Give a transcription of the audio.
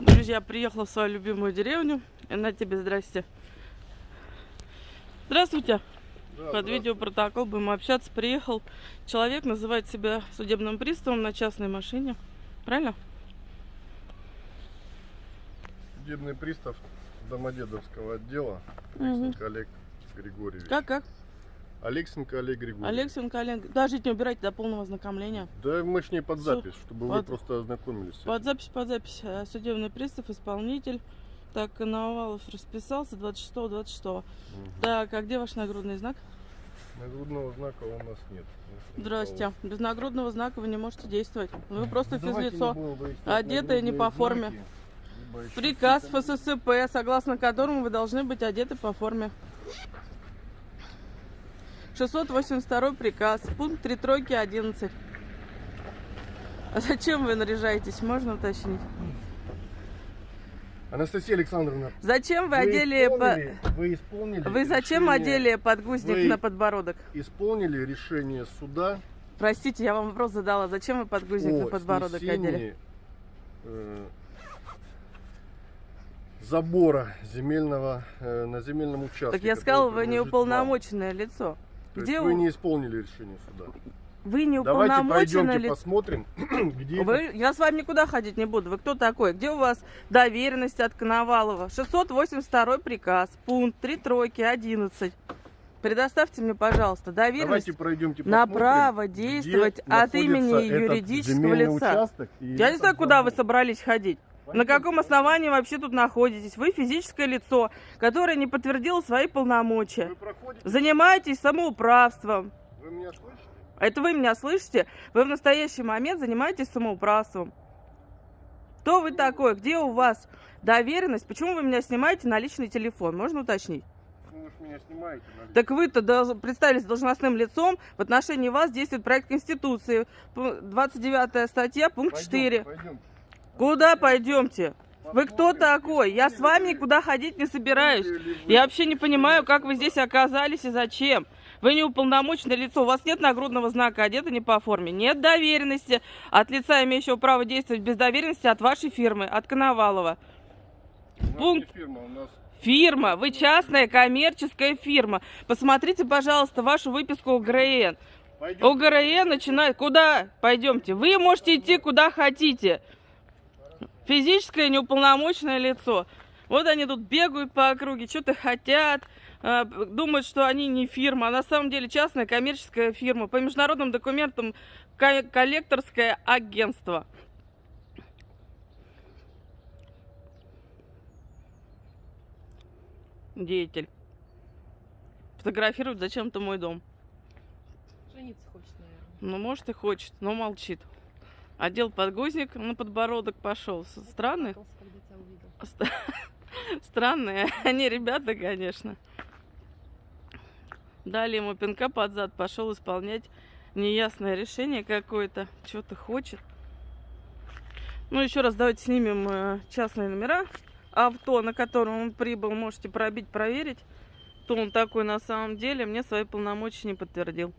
Друзья, приехала в свою любимую деревню. И на тебе здрасте. Здравствуйте. Да, Под видеопротокол будем общаться. Приехал человек, называет себя судебным приставом на частной машине. Правильно? Судебный пристав Домодедовского отдела. Алексенко Олег Григорьевич. Как, как? Алексенко Олег Григорьевич. Алексенко Олег. Даже не убирайте до полного ознакомления. Да мы ж не под запись, чтобы Под- вы просто ознакомились. Под запись, под запись. Э, Судебный пристав, исполнитель. Так, Коновалов расписался 26-26. Мгм. Так, а где ваш нагрудный знак? Нагрудного знака у нас нет. Здрасте. Без нагрудного знака вы не можете действовать. Вы просто физлицо. одетые не по форме. Приказ ФССП, согласно которому вы должны быть одеты по форме. 682 приказ, пункт 3 тройки 11. А зачем вы наряжаетесь, можно уточнить? Анастасия Александровна, Зачем вы одели... по- исполнили, вы исполнили Вы зачем решение- одели подгузник Вы- на подбородок? Исполнили решение суда Простите, я вам вопрос задала. Зачем вы подгузник на о подбородок одели? э, забора земельного э, на земельном участке. Так я сказала, вы не принадлежит вам. лицо. То Где вы не исполнили решение суда. Вы не Давайте пройдемте лицо. посмотрим, где это- Вы, я с вами никуда ходить не буду. Вы кто такой? Где у вас доверенность от Коновалова? 682 приказ, пункт 3 тройки 11. Предоставьте мне, пожалуйста, доверенность Давайте пройдемте на право действовать от имени юридического лица. Я не знаю, куда вы собрались ходить. На каком основании вообще тут находитесь? Вы физическое лицо, которое не подтвердило свои полномочия. Вы проходите? Занимаетесь самоуправством. Вы меня слышите? Это вы меня слышите? Вы в настоящий момент занимаетесь самоуправством. Кто вы такой? Где у вас доверенность? Почему вы меня снимаете на личный телефон? Можно уточнить? Ну, вы меня снимаете. на Так вы-то представились должностным лицом. В отношении вас действует проект Конституции. П- 29 статья, пункт Пойдем, 4. пойдем. Куда пойдемте? Вы кто такой? Я с вами никуда ходить не собираюсь. Я вообще не понимаю, как вы здесь оказались и зачем. Вы не уполномоченное лицо, у вас нет нагрудного знака, одеты не по форме. Нет доверенности от лица, имеющего право действовать без доверенности от вашей фирмы, от Коновалова. У пункт- фирма, у нас Фирма, вы частная коммерческая фирма. Посмотрите, пожалуйста, вашу выписку ОГРН. Пойдем. ОГРН начинает... Куда? Пойдемте. Вы можете идти куда хотите. Физическое неуполномоченное лицо. Вот они тут бегают по округе, что-то хотят, э, думают, что они не фирма, а на самом деле частная коммерческая фирма. По международным документам ко- коллекторское агентство. Деятель. Фотографирует зачем-то мой дом. Жениться хочет, наверное. Ну, может и хочет, но молчит. Одел подгузник на подбородок, пошел. Странные? Странные они ребята, конечно. Дали ему пинка под зад, пошел исполнять неясное решение какое-то. Что-то хочет. Ну, еще раз давайте снимем э, частные номера. Авто, на котором он прибыл, можете пробить, проверить. Кто он такой на самом деле, мне свои полномочия не подтвердил.